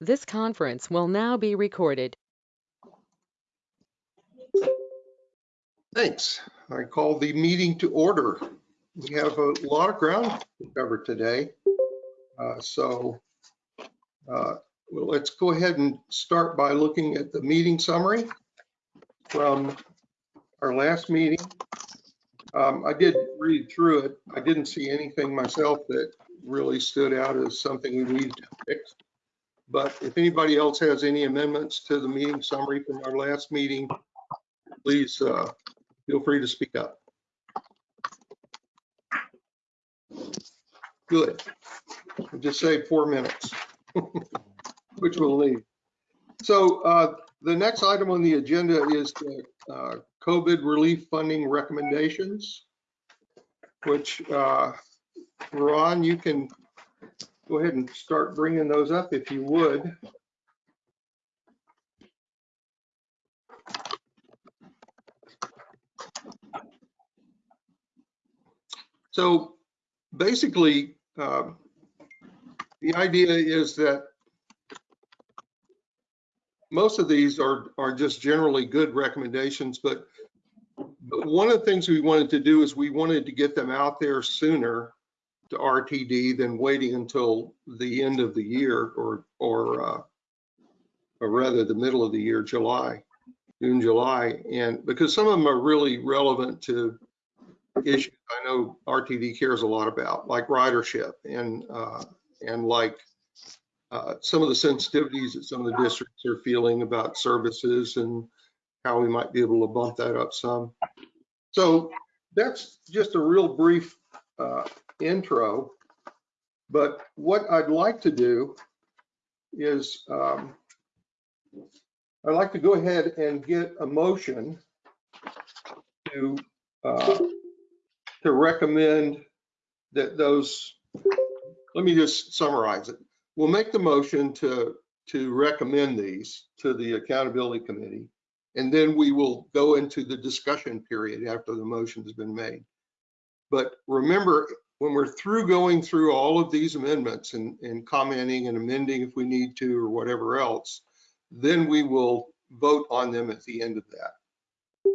This conference will now be recorded. Thanks. I call the meeting to order. We have a lot of ground to cover today. Uh, So uh, well, let's go ahead and start by looking at the meeting summary from our last meeting. Um, I did read through it. I didn't see anything myself that really stood out as something we needed to fix. But if anybody else has any amendments to the meeting summary from our last meeting, please uh, feel free to speak up. Good. We'll Just say four minutes, which we'll need. So uh, the next item on the agenda is the uh, COVID relief funding recommendations, which uh, Ron, you can go ahead and start bringing those up if you would. So basically, um, the idea is that most of these are, are just generally good recommendations, but, but one of the things we wanted to do is we wanted to get them out there sooner RTD than waiting until the end of the year or, or, uh, or rather the middle of the year, July, June, July. And because some of them are really relevant to issues I know RTD cares a lot about, like ridership and, uh, and like uh, some of the sensitivities that some of the districts are feeling about services and how we might be able to bump that up some. So that's just a real brief uh, intro. But what I'd like to do is um, I'd like to go ahead and get a motion to uh, to recommend that those, let me just summarize it. We'll make the motion to, to recommend these to the accountability committee. And then we will go into the discussion period after the motion has been made. But remember, when we're through going through all of these amendments and, and commenting and amending if we need to or whatever else, then we will vote on them at the end of that.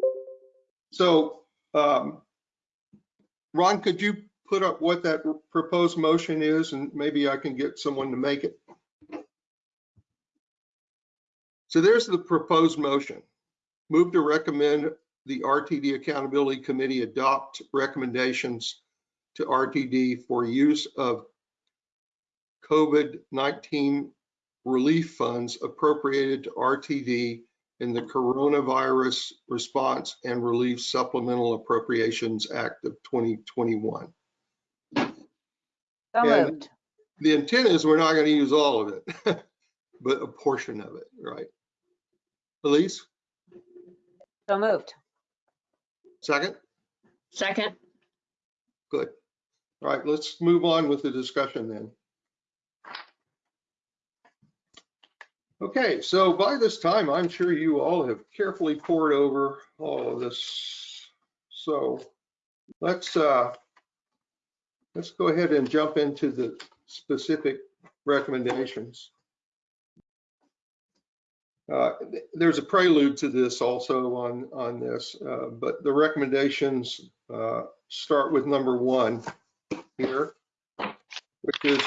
So um, Ron, could you put up what that proposed motion is and maybe I can get someone to make it? So there's the proposed motion. Move to recommend the RTD Accountability Committee adopt recommendations to RTD for use of COVID-19 relief funds appropriated to RTD in the Coronavirus Response and Relief Supplemental Appropriations Act of 2021. So moved. The intent is we're not going to use all of it, but a portion of it, right? Elise, So moved. second? Second. Good. All right, let's move on with the discussion then. Okay, so by this time, I'm sure you all have carefully poured over all of this. So let's uh, let's go ahead and jump into the specific recommendations. Uh, There's a prelude to this also on, on this, uh, but the recommendations uh, start with number one here, which is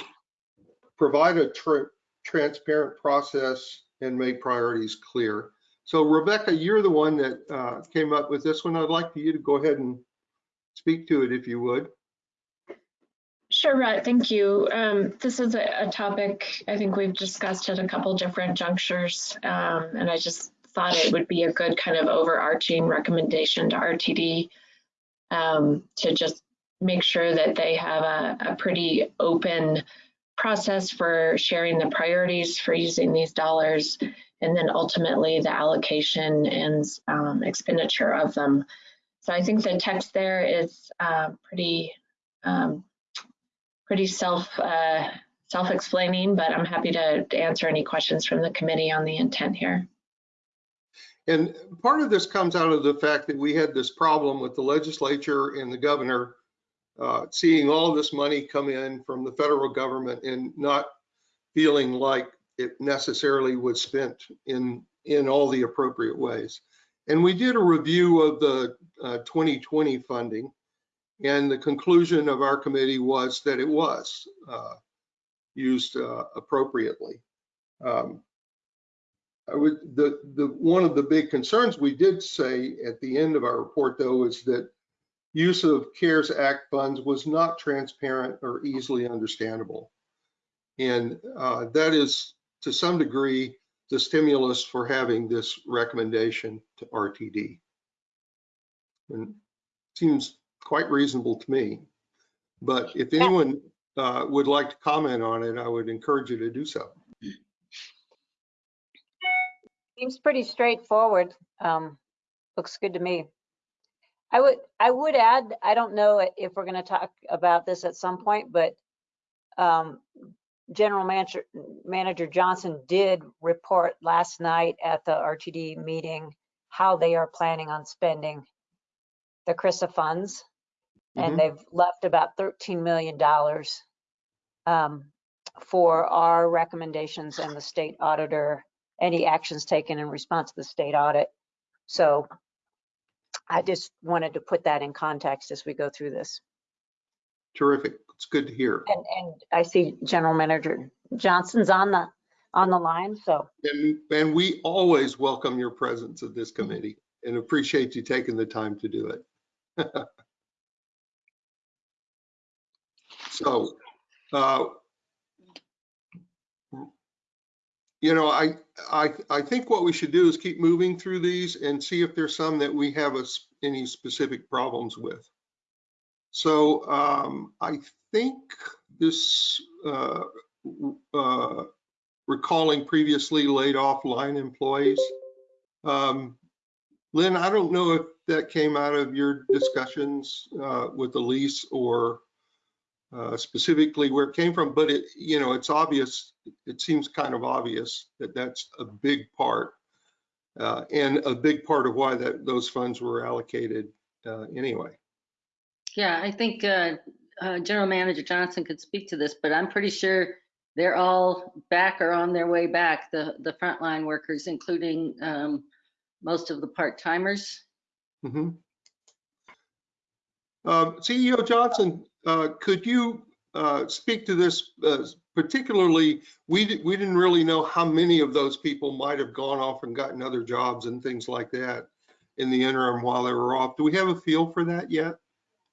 provide a tra- transparent process and make priorities clear. So Rebecca, you're the one that uh, came up with this one. I'd like for you to go ahead and speak to it if you would. Sure, Rhett, thank you. Um, this is a, a topic I think we've discussed at a couple different junctures, um, and I just thought it would be a good kind of overarching recommendation to RTD um, to just make sure that they have a, a pretty open process for sharing the priorities for using these dollars, and then ultimately the allocation and um, expenditure of them. So I think the text there is uh, pretty um, pretty self uh, self-explaining, but I'm happy to, to answer any questions from the committee on the intent here. And part of this comes out of the fact that we had this problem with the legislature and the governor uh, seeing all this money come in from the federal government and not feeling like it necessarily was spent in, in all the appropriate ways. And we did a review of the uh, 2020 funding, and the conclusion of our committee was that it was uh, used uh, appropriately. Um, I would, the, the, one of the big concerns we did say at the end of our report, though, is that use of CARES Act funds was not transparent or easily understandable. And uh, that is, to some degree, the stimulus for having this recommendation to RTD. And seems quite reasonable to me. But if anyone uh, would like to comment on it, I would encourage you to do so. Seems pretty straightforward. Um, looks good to me. I would, I would add, I don't know if we're gonna talk about this at some point, but um, General Manager, Manager Johnson did report last night at the RTD meeting how they are planning on spending the CRISA funds. Mhm. And they've left about $13 million um, for our recommendations and the state auditor, any actions taken in response to the state audit. So I just wanted to put that in context as we go through this. Terrific. It's good to hear. And, and I see General Manager Johnson's on the, on the line, so And, and we always welcome your presence at this committee and appreciate you taking the time to do it. So, uh, you know, I, I, I think what we should do is keep moving through these and see if there's some that we have us any specific problems with. So um, I think this, uh, uh, recalling previously laid off line employees. Um, Lynn, I don't know if that came out of your discussions uh, with Elise or uh, specifically where it came from, but it, you know, it's obvious, it seems kind of obvious that that's a big part uh, and a big part of why that those funds were allocated uh, anyway. Yeah, I think uh, uh, General Manager Johnson could speak to this, but I'm pretty sure they're all back or on their way back, the, the frontline workers, including um, most of the part-timers. Mhm. Um, CEO Johnson, could you uh, speak to this uh, particularly? We, we didn't really know how many of those people might have gone off and gotten other jobs and things like that in the interim while they were off. Do we have a feel for that yet?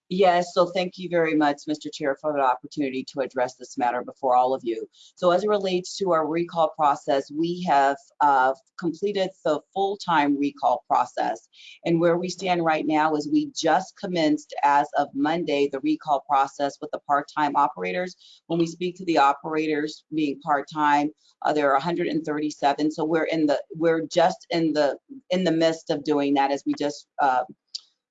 Yes, so thank you very much, Mr. Chair, for the opportunity to address this matter before all of you. So as it relates to our recall process, we have uh, completed the full-time recall process. And where we stand right now is we just commenced as of Monday, the recall process with the part-time operators. When we speak to the operators being part-time, uh, there are 137. So we're in the, we're just in the, in the midst of doing that as we just uh,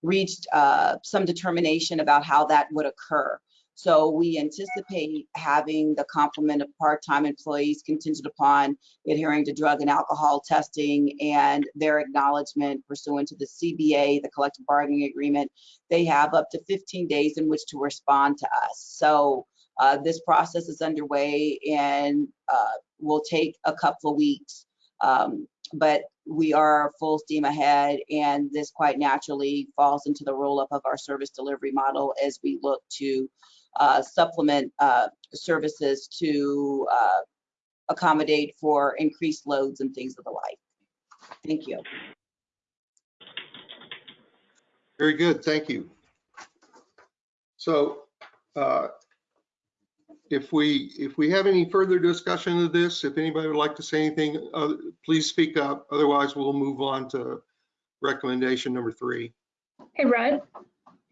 reached uh, some determination about how that would occur. So we anticipate having the complement of part-time employees contingent upon adhering to drug and alcohol testing and their acknowledgement pursuant to the CBA, the collective bargaining agreement. They have up to 15 days in which to respond to us. So uh, this process is underway and uh, will take a couple of weeks. Um, but we are full steam ahead and this quite naturally falls into the roll up of our service delivery model as we look to uh, supplement uh, services to uh, accommodate for increased loads and things of the like. Thank you. Very good, thank you. So uh, if we, if we have any further discussion of this, if anybody would like to say anything, uh, please speak up. Otherwise, we'll move on to recommendation number three. Hey, Rudd,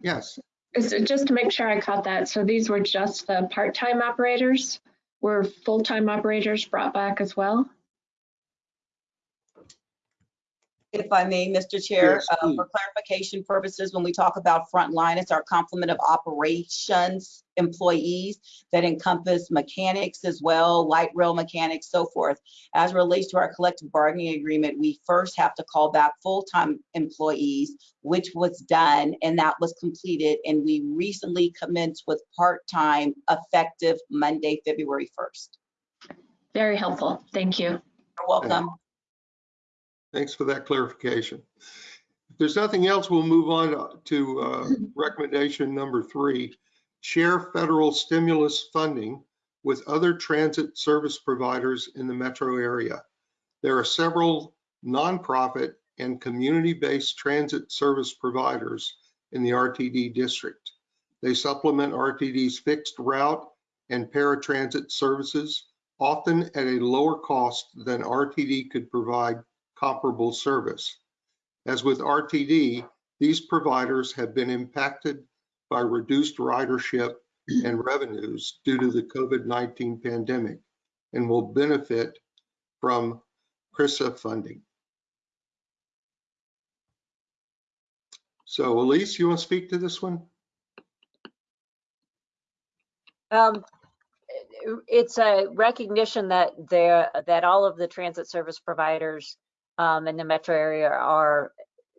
Yes, is it just to make sure I caught that? So these were just the part-time operators? Were full-time operators brought back as well? If I may, Mr. Chair, Yes, uh, for clarification purposes, when we talk about frontline, it's our complement of operations employees that encompass mechanics as well, light rail mechanics, so forth. As relates to our collective bargaining agreement, we first have to call back full-time employees, which was done and that was completed. And we recently commenced with part-time effective Monday, February 1st. Very helpful. Thank you. You're welcome. Thanks for that clarification. If there's nothing else, we'll move on to uh, recommendation number three. Share federal stimulus funding with other transit service providers in the metro area. There are several nonprofit and community-based transit service providers in the RTD district. They supplement RTD's fixed route and paratransit services, often at a lower cost than RTD could provide comparable service. As with RTD, these providers have been impacted by reduced ridership and revenues due to the COVID-19 pandemic and will benefit from CRISA funding. So Elise, you want to speak to this one? Um, it's a recognition that that all of the transit service providers um, in the metro area are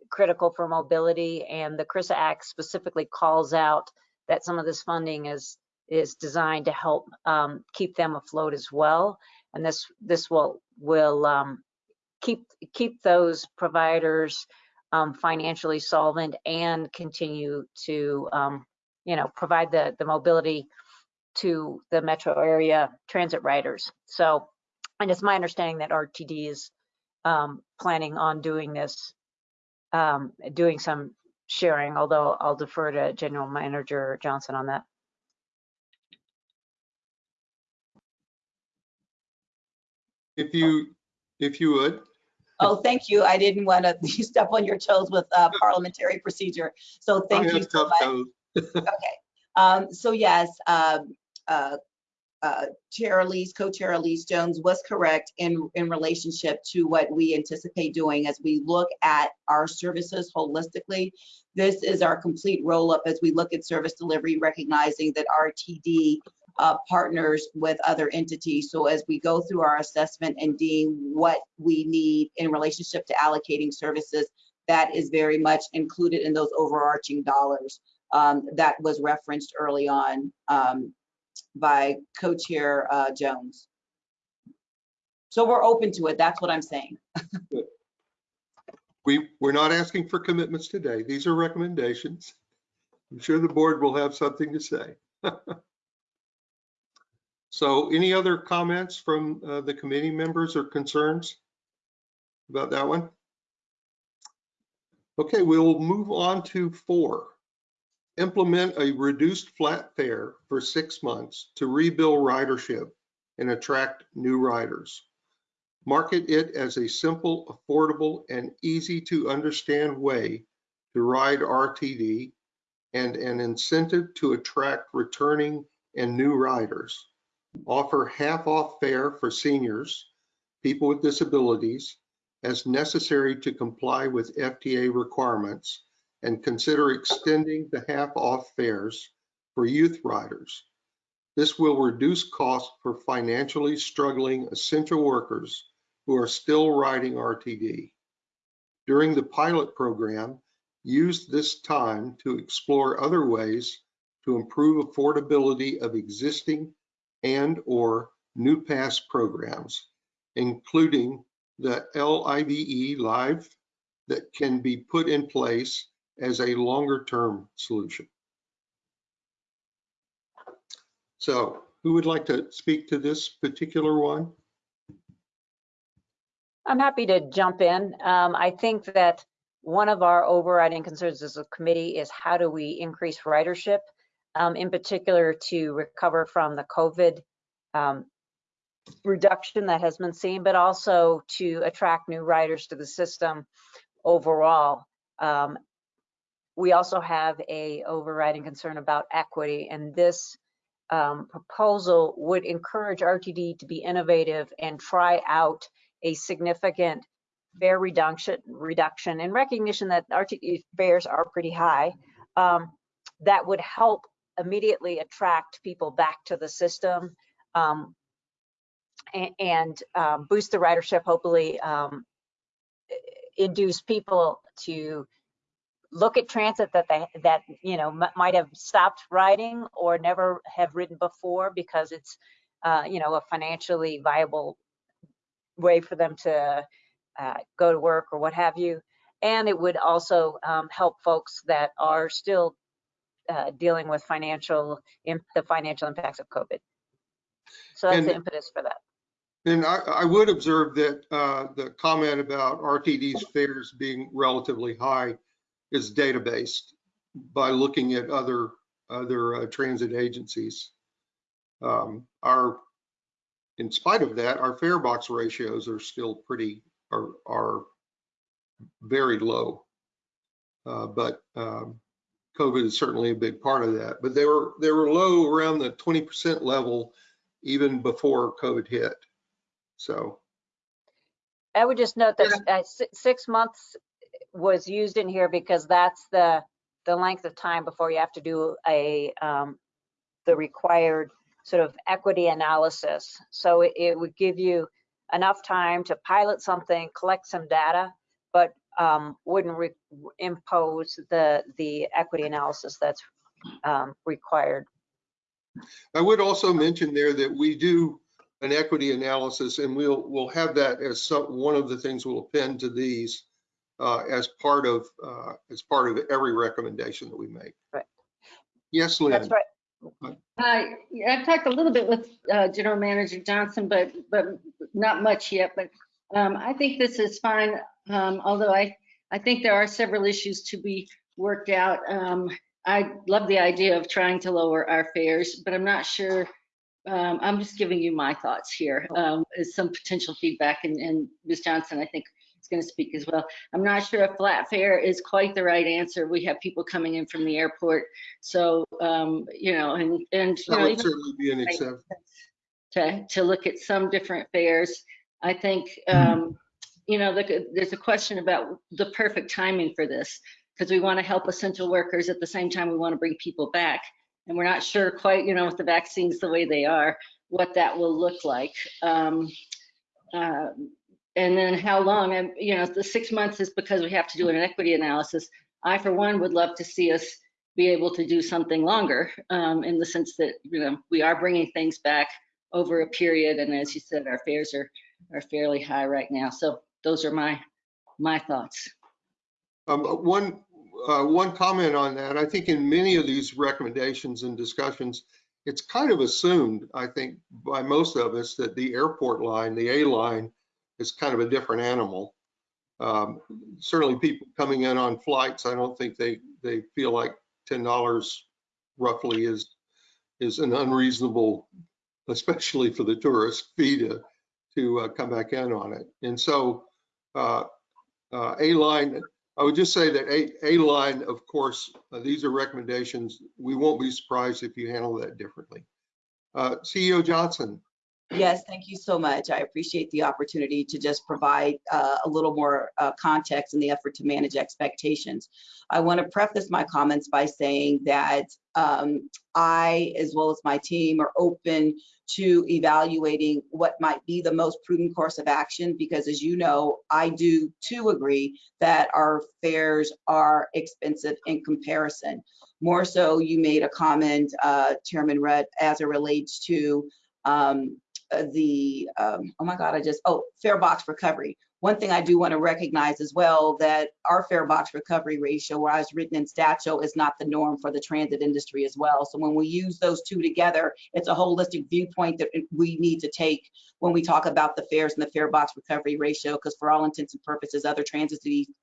critical for mobility and the CRISA Act specifically calls out that some of this funding is is designed to help um, keep them afloat as well. And this this will will um, keep keep those providers um, financially solvent and continue to um, you know provide the the mobility to the metro area transit riders. So, and it's my understanding that RTD is um, planning on doing this, um, doing some sharing, although I'll defer to General Manager Johnson on that. If you, if you would. Oh, thank you. I didn't want to step on your toes with uh, parliamentary procedure. So thank you have so tough much. toes. Um, so yes, um, uh, uh, Chair Elise, Co-Chair Elise Jones was correct in, in relationship to what we anticipate doing as we look at our services holistically. This is our complete roll-up as we look at service delivery, recognizing that RTD uh, partners with other entities. So as we go through our assessment and deem what we need in relationship to allocating services, that is very much included in those overarching dollars um, that was referenced early on um, by co-chair uh, Jones. So we're open to it. That's what I'm saying. We, we're not asking for commitments today. These are recommendations. I'm sure the board will have something to say. So any other comments from uh, the committee members or concerns about that one? Okay, we'll move on to four. Implement a reduced flat fare for six months to rebuild ridership and attract new riders. Market it as a simple, affordable, and easy to understand way to ride RTD and an incentive to attract returning and new riders. Offer half off fare for seniors, people with disabilities, as necessary to comply with FTA requirements, and consider extending the half off fares for youth riders. This will reduce costs for financially struggling essential workers who are still riding RTD. During the pilot program, use this time to explore other ways to improve affordability of existing and/or new pass programs, including the Live that can be put in place as a longer-term solution. So who would like to speak to this particular one? I'm happy to jump in. Um, I think that one of our overriding concerns as a committee is how do we increase ridership, um, in particular to recover from the COVID um, reduction that has been seen, but also to attract new riders to the system overall. Um, we also have a overriding concern about equity, and this um, proposal would encourage RTD to be innovative and try out a significant fare reduction, reduction in recognition that RTD fares are pretty high. Um, that would help immediately attract people back to the system um, and, and um, boost the ridership, hopefully um, induce people to look at transit that they that you know might have stopped riding or never have ridden before because it's uh, you know, a financially viable way for them to uh, go to work or what have you. And it would also um, help folks that are still uh, dealing with financial, the financial impacts of COVID. So that's the impetus for that. And I, I would observe that uh, the comment about RTD's fares being relatively high is data-based by looking at other, other uh, transit agencies. Um, Our, in spite of that, our fare box ratios are still pretty, are, are very low. Uh, But um, COVID is certainly a big part of that. But they were, they were low around the 20% level even before COVID hit. So, I would just note that uh, si- six months was used in here because that's the, the length of time before you have to do a, um, the required sort of equity analysis. So it, it would give you enough time to pilot something, collect some data, but um, wouldn't re- impose the, the equity analysis that's um, required. I would also mention there that we do an equity analysis and we'll, we'll have that as some, one of the things we'll append to these uh, as part of, uh, as part of every recommendation that we make. Right. Yes, Lynn? That's right. Hi, yeah, I've talked a little bit with uh, General Manager Johnson, but, but not much yet. But um, I think this is fine, um, although I, I think there are several issues to be worked out. Um, I love the idea of trying to lower our fares, but I'm not sure, um, I'm just giving you my thoughts here, um, as some potential feedback, and, and Ms. Johnson, I think, is going to speak as well. I'm not sure if flat fare is quite the right answer. We have people coming in from the airport, so, um, you know, and, and, That know, would certainly be an exception. to, to look at some different fares. I think, um, you know, the, there's a question about the perfect timing for this, because we want to help essential workers at the same time we want to bring people back. And we're not sure quite, you know, with the vaccines the way they are, what that will look like. Um, uh, and then how long, and, you know, the six months is because we have to do an equity analysis. I, for one, would love to see us be able to do something longer, um, in the sense that, you know, we are bringing things back over a period, and as you said, our fares are, are fairly high right now. So those are my, my thoughts. Um, One, uh, one comment on that, I think in many of these recommendations and discussions, it's kind of assumed, I think, by most of us that the airport line, the A line, is kind of a different animal. Um, Certainly people coming in on flights, I don't think they, they feel like $10 roughly is, is an unreasonable, especially for the tourist fee to, to uh, come back in on it. And so uh, uh, A line, I would just say that A, A line, of course, uh, these are recommendations. We won't be surprised if you handle that differently. Uh, CEO Johnson, Yes, thank you so much. I appreciate the opportunity to just provide uh, a little more uh, context in the effort to manage expectations. I want to preface my comments by saying that um, I, as well as my team, are open to evaluating what might be the most prudent course of action, because as you know, I do too agree that our fares are expensive in comparison. More so, you made a comment, uh, Chairman Rudd, as it relates to um, the, um, oh my God, I just, oh, fare box recovery. One thing I do want to recognize as well that our fare box recovery ratio, where as written in statute, is not the norm for the transit industry as well. So when we use those two together, it's a holistic viewpoint that we need to take when we talk about the fares and the fare box recovery ratio, because for all intents and purposes, other transit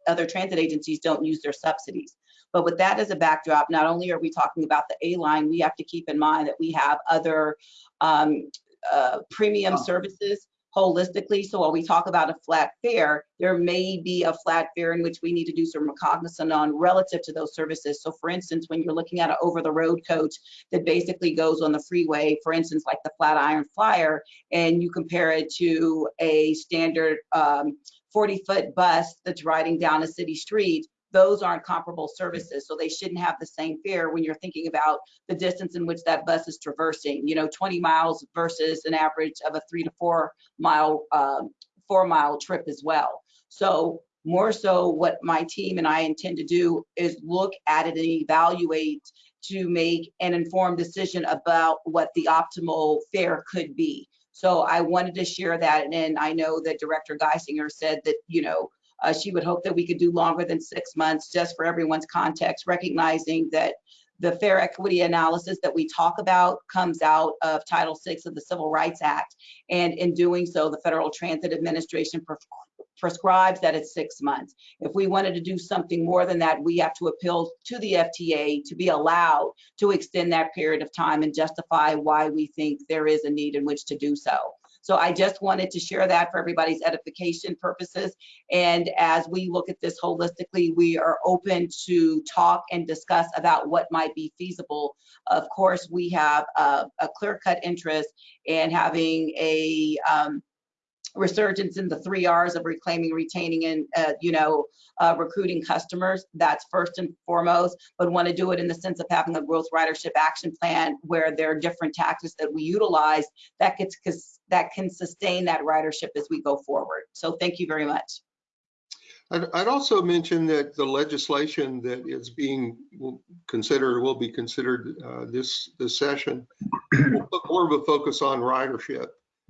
other transit agencies don't use their subsidies. But with that as a backdrop, not only are we talking about the A line, we have to keep in mind that we have other um, uh, premium services holistically. So while we talk about a flat fare, there may be a flat fare in which we need to do some recognizance on relative to those services. So for instance, when you're looking at an over-the-road coach that basically goes on the freeway, for instance, like the Flatiron Flyer, and you compare it to a standard 40-foot bus that's riding down a city street, those aren't comparable services. So they shouldn't have the same fare when you're thinking about the distance in which that bus is traversing, you know, 20 miles versus an average of a three to four mile, um, four mile trip as well. So more so what my team and I intend to do is look at it and evaluate to make an informed decision about what the optimal fare could be. So I wanted to share that, and I know that Director Guissinger said that, you know, uh, she would hope that we could do longer than six months, just for everyone's context, recognizing that the fare equity analysis that we talk about comes out of Title VI of the Civil Rights Act. And in doing so, the Federal Transit Administration prescribes that it's six months. If we wanted to do something more than that, we have to appeal to the FTA to be allowed to extend that period of time and justify why we think there is a need in which to do so. So I just wanted to share that for everybody's edification purposes. And as we look at this holistically, we are open to talk and discuss about what might be feasible. Of course, we have a, a clear-cut interest in having a um, resurgence in the three R's of reclaiming, retaining, and uh, you know, uh, recruiting customers. That's first and foremost, but want to do it in the sense of having a growth ridership action plan where there are different tactics that we utilize that gets that can sustain that ridership as we go forward. So thank you very much. I'd, also mention that the legislation that is being considered, will be considered uh, this, this session, will put more of a focus on ridership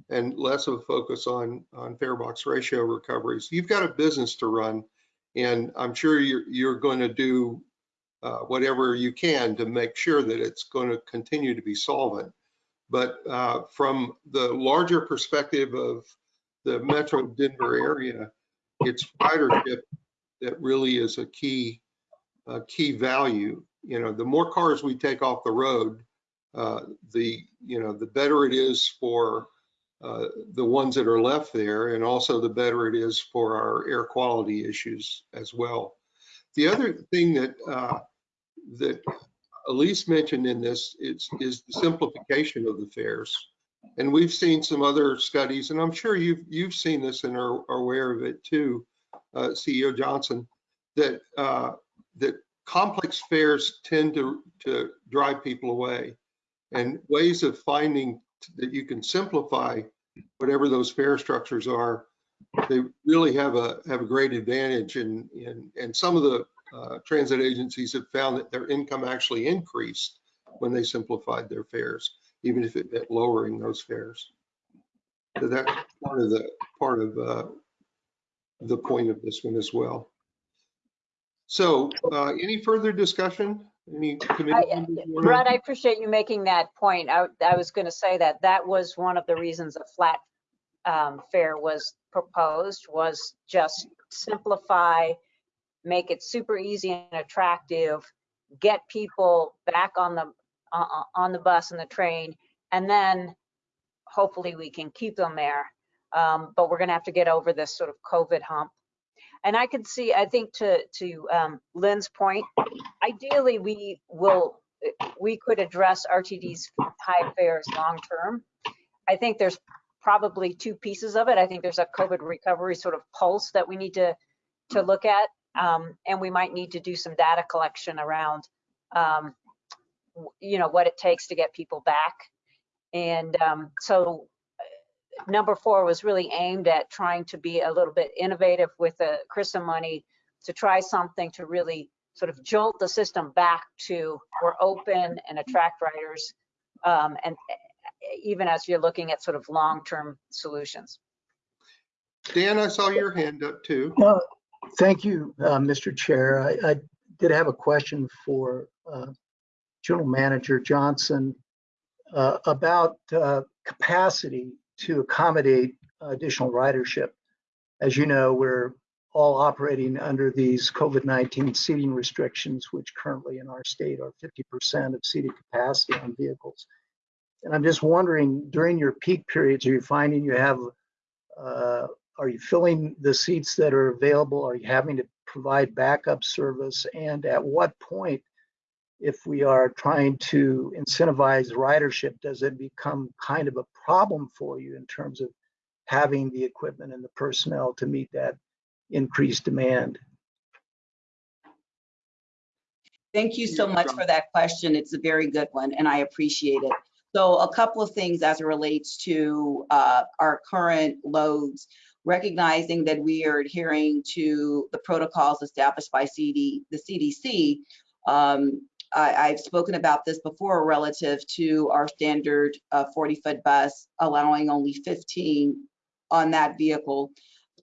and less of a focus on, on fare box ratio recoveries. You've got a business to run, and I'm sure you're, you're going to do uh, whatever you can to make sure that it's going to continue to be solvent. But uh, from the larger perspective of the Metro Denver area, it's ridership that really is a key, a key value. You know, the more cars we take off the road, uh, the you know the better it is for uh, the ones that are left there, and also the better it is for our air quality issues as well. The other thing that uh, that Elise mentioned in this is, is the simplification of the fares. And we've seen some other studies, and I'm sure you've you've seen this and are, are aware of it too, uh, CEO Johnson, that uh, that complex fares tend to to drive people away, and ways of finding that you can simplify whatever those fare structures are, they really have a have a great advantage. And and and some of the uh, transit agencies have found that their income actually increased when they simplified their fares, even if it meant lowering those fares. So that's part of the part of uh, the point of this one as well. So, uh, any further discussion? Any committee I- members wanna- Brad, I appreciate you making that point. I, I was going to say that that was one of the reasons a flat um, fare was proposed, was just simplify, make it super easy and attractive, get people back on the, uh, uh, on the bus and the train, and then hopefully we can keep them there. Um, But we're going to have to get over this sort of COVID hump. And I can see, I think to, to um, Lynn's point, ideally, we will, we could address RTD's high fares long-term. I think there's probably two pieces of it. I think there's a COVID recovery sort of pulse that we need to, to look at. Um, and we might need to do some data collection around, um, you know, what it takes to get people back. And um, so number four was really aimed at trying to be a little bit innovative with the CRISA money to try something to really sort of jolt the system back to we're open and attract writers Um, and uh, even as you're looking at sort of long-term solutions. Dan, I saw your hand up too. No, thank you, uh, Mr. Chair. I, I did have a question for uh, General Manager Johnson uh, about uh, capacity to accommodate additional ridership. As you know, we're all operating under these COVID-19 seating restrictions, which currently in our state are 50% of seated capacity on vehicles. And I'm just wondering, during your peak periods, are you finding you have uh, are you filling the seats that are available? Are you having to provide backup service? And at what point, if we are trying to incentivize ridership, does it become kind of a problem for you in terms of having the equipment and the personnel to meet that increased demand? Thank you so much for that question. It's a very good one, and I appreciate it. So a couple of things as it relates to uh, our current loads, recognizing that we are adhering to the protocols established by CD, the CDC. Um, I, I've spoken about this before relative to our standard uh, 40-foot bus, allowing only 15 on that vehicle,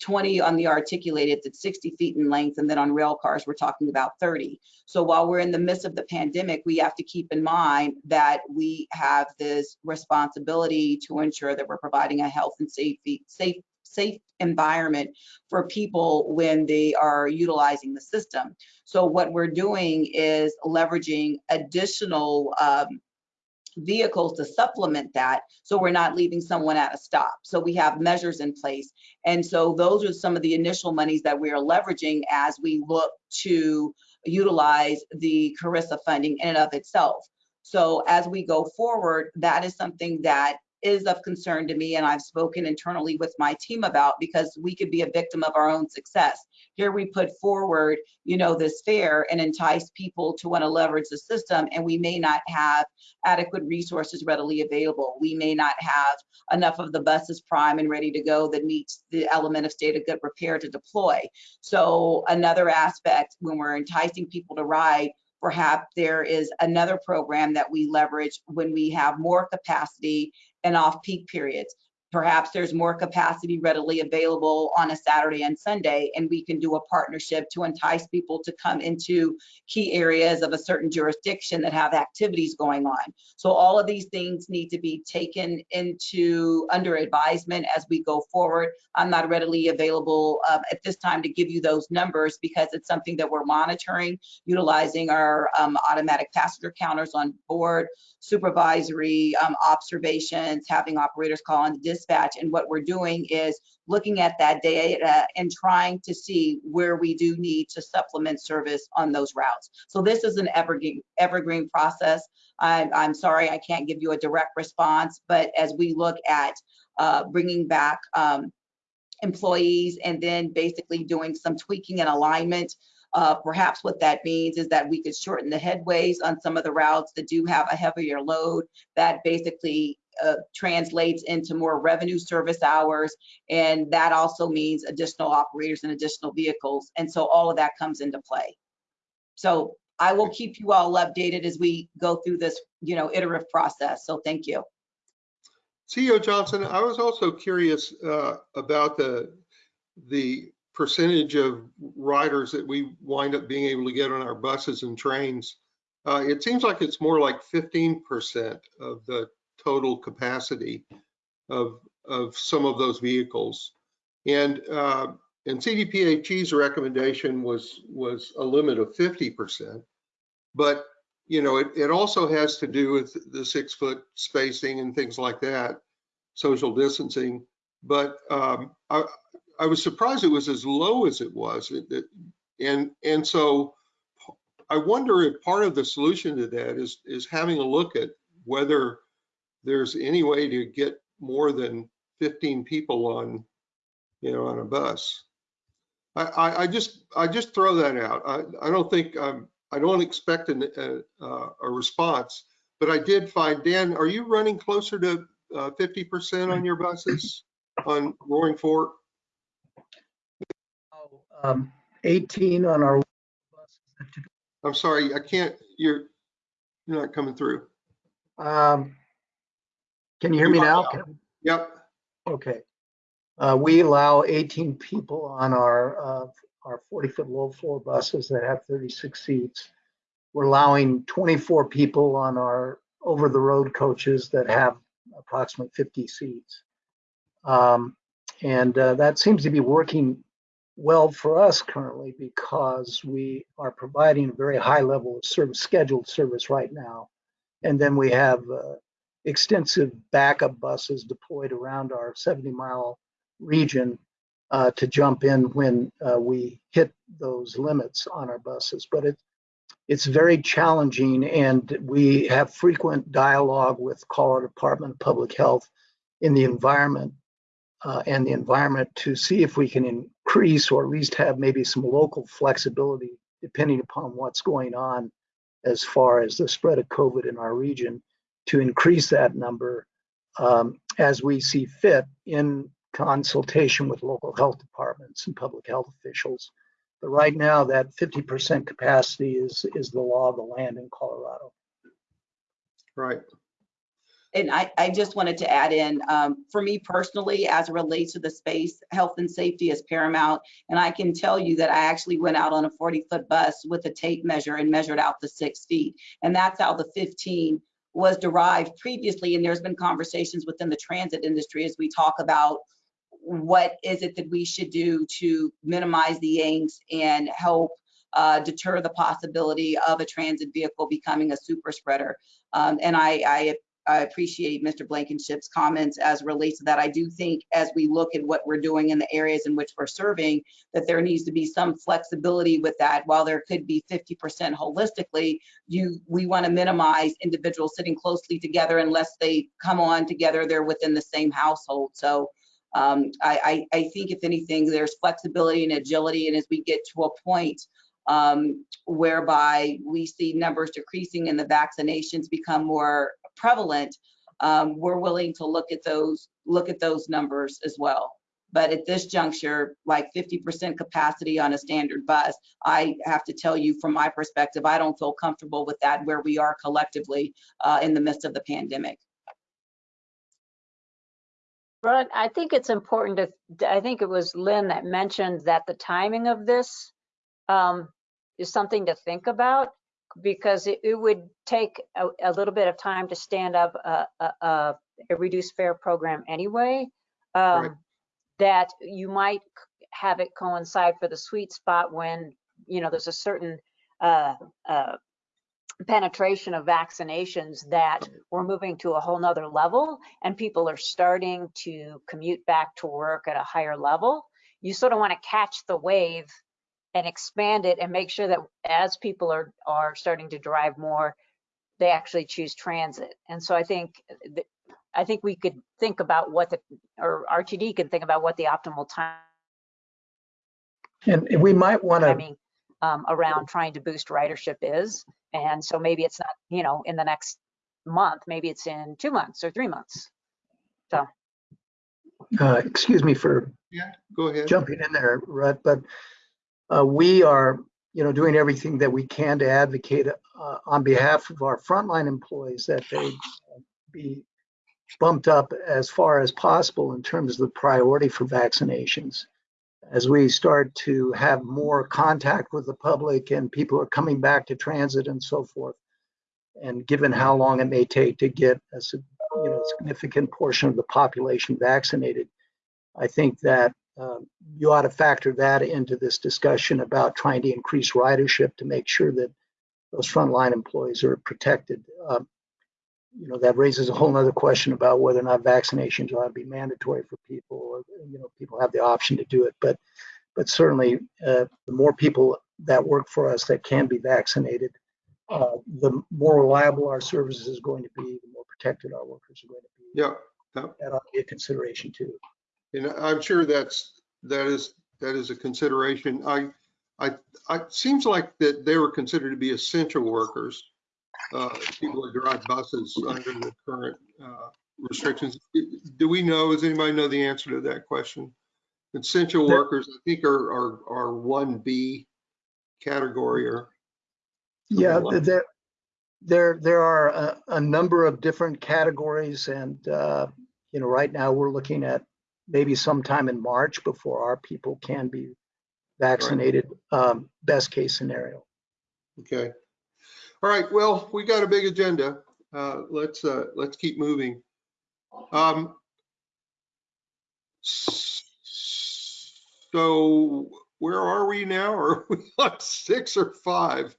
20 on the articulated that's 60 feet in length, and then on rail cars, we're talking about 30. So while we're in the midst of the pandemic, we have to keep in mind that we have this responsibility to ensure that we're providing a health and safety, safe, safe environment for people when they are utilizing the system. So what we're doing is leveraging additional um, vehicles to supplement that so we're not leaving someone at a stop. So we have measures in place. And so those are some of the initial monies that we are leveraging as we look to utilize the CRISA funding in and of itself. So as we go forward, that is something that is of concern to me and I've spoken internally with my team about because we could be a victim of our own success. Here we put forward, you know, this fare and entice people to want to leverage the system and we may not have adequate resources readily available. We may not have enough of the buses prime and ready to go that meets the element of state of good repair to deploy. So another aspect when we're enticing people to ride, perhaps there is another program that we leverage when we have more capacity and off-peak periods. Perhaps there's more capacity readily available on a Saturday and Sunday, and we can do a partnership to entice people to come into key areas of a certain jurisdiction that have activities going on. So all of these things need to be taken into under advisement as we go forward. I'm not readily available um, at this time to give you those numbers because it's something that we're monitoring, utilizing our um, automatic passenger counters on board, supervisory um, observations, having operators call on dispatch. And what we're doing is looking at that data and trying to see where we do need to supplement service on those routes. So this is an evergreen, evergreen process. I'm, I'm sorry I can't give you a direct response, but as we look at uh, bringing back um, employees and then basically doing some tweaking and alignment uh, perhaps what that means is that we could shorten the headways on some of the routes that do have a heavier load. That basically uh, translates into more revenue service hours. And that also means additional operators and additional vehicles. And so all of that comes into play. So I will keep you all updated as we go through this, you know, iterative process. So thank you. CEO Johnson, I was also curious uh, about the the percentage of riders that we wind up being able to get on our buses and trains. Uh, it seems like it's more like 15% of the total capacity of of some of those vehicles. And uh, and CDPHE's recommendation was was a limit of 50%. But you know, it, it also has to do with the six foot spacing and things like that, social distancing. But um, I, I was surprised it was as low as it was. It, it, and and so I wonder if part of the solution to that is is having a look at whether there's any way to get more than 15 people on, you know, on a bus. I, I, just I just throw that out. I, I don't think I'm I don't expect an, a, a response, but I did find Dan. Are you running closer to uh, 50% on your buses on Roaring Fork? Um, 18 on our buses. I'm sorry, I can't. You're you're not coming through. Um, Can you hear me now? Can- Yep. Okay. Uh, We allow 18 people on our, uh, our 40-foot low floor buses that have 36 seats. We're allowing 24 people on our over-the-road coaches that have approximately 50 seats. Um, And uh, that seems to be working well for us currently because we are providing a very high level of service, scheduled service right now. And then we have uh, extensive backup buses deployed around our 70 mile region uh, to jump in when uh, we hit those limits on our buses. But it, it's very challenging and we have frequent dialogue with Colorado Department of Public Health in the environment uh, and the environment to see if we can increase or at least have maybe some local flexibility depending upon what's going on as far as the spread of COVID in our region to increase that number um, as we see fit in consultation with local health departments and public health officials But right now, that 50% capacity is, is the law of the land in Colorado. Right. And I, I just wanted to add in, um, for me personally, as it relates to the space, health and safety is paramount. And I can tell you that I actually went out on a 40-foot bus with a tape measure and measured out the six feet. And that's how the 15 was derived previously. And there's been conversations within the transit industry as we talk about what is it that we should do to minimize the angst and help uh, deter the possibility of a transit vehicle becoming a super spreader. Um, and I, I I appreciate Mr. Blankenship's comments as relates to that. I do think as we look at what we're doing in the areas in which we're serving, that there needs to be some flexibility with that. While there could be 50% holistically, you we want to minimize individuals sitting closely together unless they come on together, they're within the same household. So um, I, I, I think if anything, there's flexibility and agility. And as we get to a point um, whereby we see numbers decreasing and the vaccinations become more prevalent, um, we're willing to look at those look at those numbers as well. But at this juncture, like 50% capacity on a standard bus, I have to tell you from my perspective, I don't feel comfortable with that where we are collectively uh, in the midst of the pandemic. Rod, I think it's important to, I think it was Lynn that mentioned that the timing of this um, is something to think about because it, it would take a, a little bit of time to stand up a, a, a reduced fare program anyway. Right. Um, that you might have it coincide for the sweet spot when, you know, there's a certain uh, uh, penetration of vaccinations that we're moving to a whole nother level and people are starting to commute back to work at a higher level. You sort of want to catch the wave and expand it and make sure that as people are are starting to drive more, they actually choose transit. And so I think th- I think we could think about what the or RTD can think about what the optimal time And we might want to, timing um, around trying to boost ridership is. And so maybe it's not, you know, in the next month, maybe it's in two months or three months. uh, excuse me for Yeah, go ahead. jumping in there, Rutt, but uh, we are, you know, doing everything that we can to advocate uh, on behalf of our frontline employees that they be bumped up as far as possible in terms of the priority for vaccinations. As we start to have more contact with the public and people are coming back to transit and so forth, and given how long it may take to get a you know significant portion of the population vaccinated, I think that um, you ought to factor that into this discussion about trying to increase ridership to make sure that those frontline employees are protected. Um, you know, that raises a whole other question about whether or not vaccinations ought to be mandatory for people or, you know, people have the option to do it. But, but certainly, uh, the more people that work for us that can be vaccinated, uh, the more reliable our service is going to be, the more protected our workers are going to be. Yeah, That ought to be a consideration too. And I'm sure that's, that is, that is a consideration. I, I, I, it seems like that they were considered to be essential workers. Uh, people that drive buses under the current, uh, restrictions. Do we know, does anybody know the answer to that question? Essential workers, I think are, are, are one B category or, Yeah, like- there, there, there are a, a number of different categories and, uh, you know, right now we're looking at maybe sometime in March before our people can be vaccinated, um, best case scenario. okay. All right, well, we got a big agenda. Uh, let's, uh, let's keep moving. Um, So where are we now? Are we on six or five?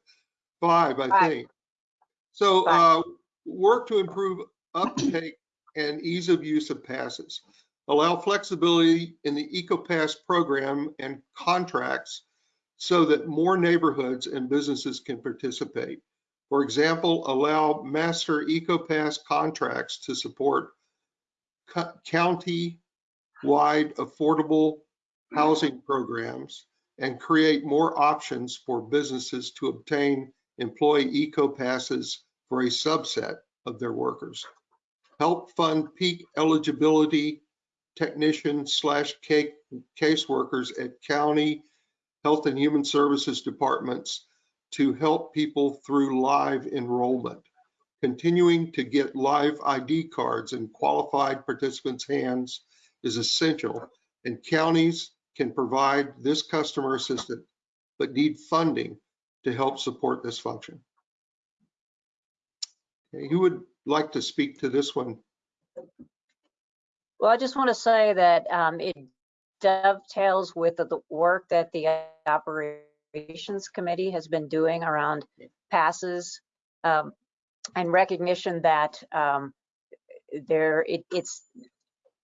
Five, I Five. think. So, Five. uh, work to improve uptake and ease of use of passes. Allow flexibility in the EcoPass program and contracts so that more neighborhoods and businesses can participate. For example, allow master EcoPass contracts to support co- county-wide affordable housing programs and create more options for businesses to obtain employee EcoPasses for a subset of their workers. Help fund peak eligibility technician slash ca- caseworkers at county Health and Human Services departments to help people through live enrollment. Continuing to get live ID cards in qualified participants' hands is essential, and counties can provide this customer assistance, but need funding to help support this function. Okay, Who would like to speak to this one? Well, I just want to say that um, it dovetails with the the work that the Operations Committee has been doing around passes um, and recognition that um, there, it- it's,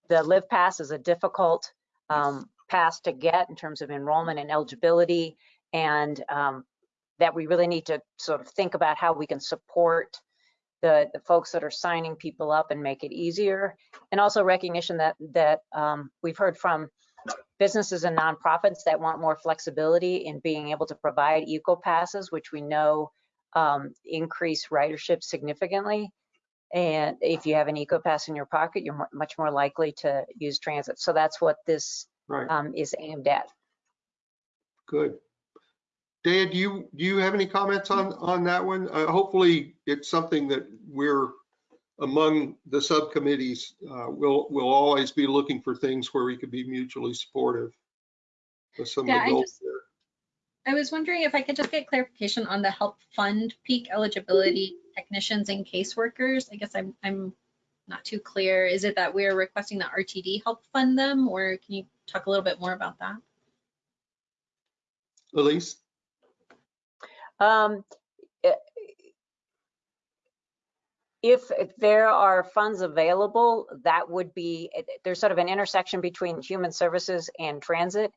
the Live Pass is a difficult um, pass to get in terms of enrollment and eligibility, and um, that we really need to sort of think about how we can support the, the folks that are signing people up and make it easier and also recognition that that um, we've heard from businesses and nonprofits that want more flexibility in being able to provide eco passes, which we know um, increase ridership significantly. And if you have an eco pass in your pocket, you're much more likely to use transit. So that's what this Right, um, is aimed at. good. Dan, do you, do you have any comments on, on that one? Uh, Hopefully, it's something that we're among the subcommittees, uh, we'll, we'll always be looking for things where we could be mutually supportive of some of Yeah, the I just- there. I was wondering if I could just get clarification on the help fund peak eligibility technicians and caseworkers. I guess I'm, I'm not too clear. Is it that we're requesting that RTD help fund them or can you talk a little bit more about that? Elise? Um, If there are funds available, that would be, there's sort of an intersection between human services and transit.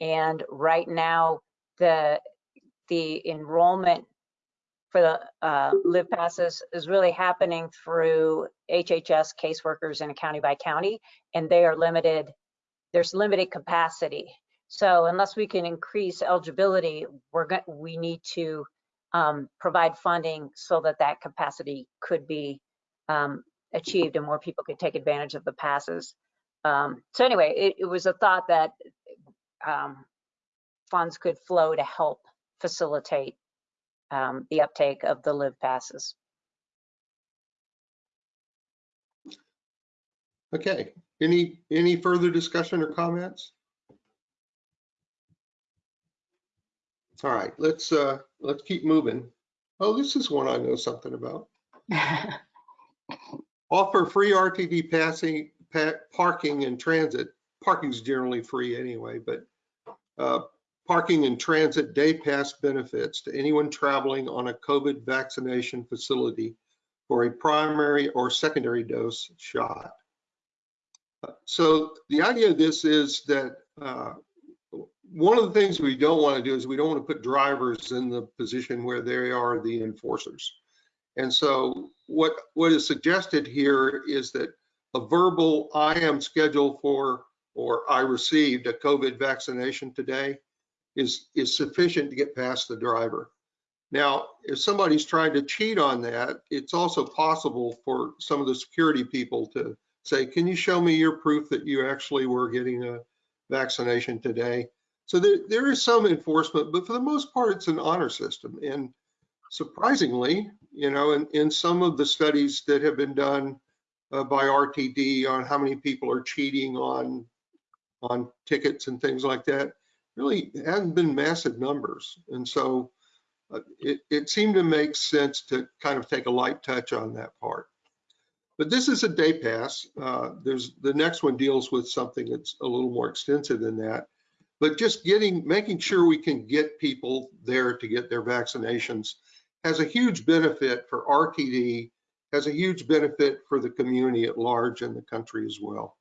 And right now, the, the enrollment for the uh, Live Passes is really happening through HHS caseworkers in a county by county, and they are limited, there's limited capacity. So unless we can increase eligibility, we're going, we need to um, provide funding so that that capacity could be um, achieved and more people could take advantage of the passes. Um, so anyway, it, it was a thought that um, funds could flow to help facilitate um, the uptake of the live passes. Okay, any, any further discussion or comments? All right, let's, uh, let's keep moving. Oh, this is one I know something about. Offer free RTD passing, pa- parking and transit. Parking's generally free anyway, but uh, parking and transit day pass benefits to anyone traveling on a COVID vaccination facility for a primary or secondary dose shot. Uh, So the idea of this is that uh, one of the things we don't want to do is we don't want to put drivers in the position where they are the enforcers. And so what, what is suggested here is that a verbal, I am scheduled for, or I received a COVID vaccination today is, is sufficient to get past the driver. Now, if somebody's trying to cheat on that, it's also possible for some of the security people to say, can you show me your proof that you actually were getting a vaccination today? So there, there is some enforcement, but for the most part, it's an honor system. And surprisingly, you know, in, in some of the studies that have been done uh, by RTD on how many people are cheating on, on tickets and things like that, really hasn't been massive numbers. And so uh, it, it seemed to make sense to kind of take a light touch on that part. But this is a day pass. Uh, there's the next one deals with something that's a little more extensive than that. But just getting, making sure we can get people there to get their vaccinations has a huge benefit for RTD, has a huge benefit for the community at large and the country as well.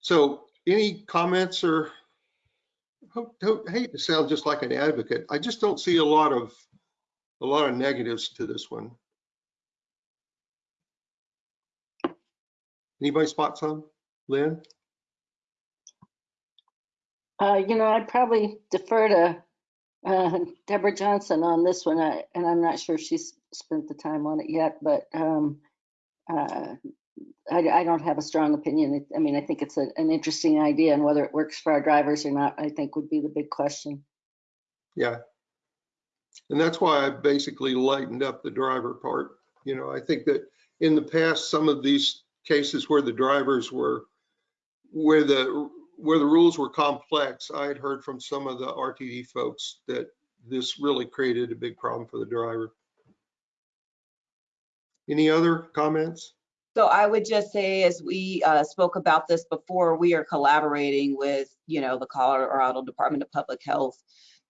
So any comments or, hope- hate to sound just like an advocate, I just don't see a lot of, a lot of negatives to this one. Anybody spot some? Lynn? Uh, you know, I'd probably defer to uh, Deborah Johnson on this one, I- and I'm not sure she's spent the time on it yet, but um, uh, I, I don't have a strong opinion. I mean, I think it's a- an interesting idea and whether it works for our drivers or not, I think would be the big question. Yeah. And that's why I basically lightened up the driver part. You know, I think that in the past, some of these cases where the drivers were, where the, where the rules were complex, I had heard from some of the RTD folks that this really created a big problem for the driver. Any other comments? So I would just say, as we uh, spoke about this before, we are collaborating with, you know, the Colorado Department of Public Health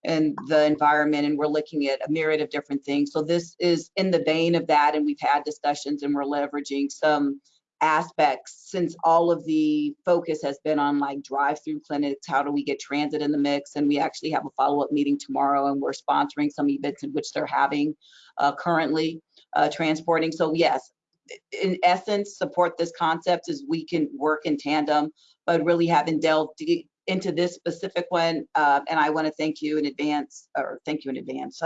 and the environment, and we're looking at a myriad of different things. So this is in the vein of that, and we've had discussions and we're leveraging some aspects since all of the focus has been on like drive-through clinics, how do we get transit in the mix? And we actually have a follow-up meeting tomorrow and we're sponsoring some events in which they're having uh, currently uh, transporting. So yes, in essence, support this concept as we can work in tandem, but really haven't delved into this specific one. Uh, and I want to thank you in advance, or thank you in advance.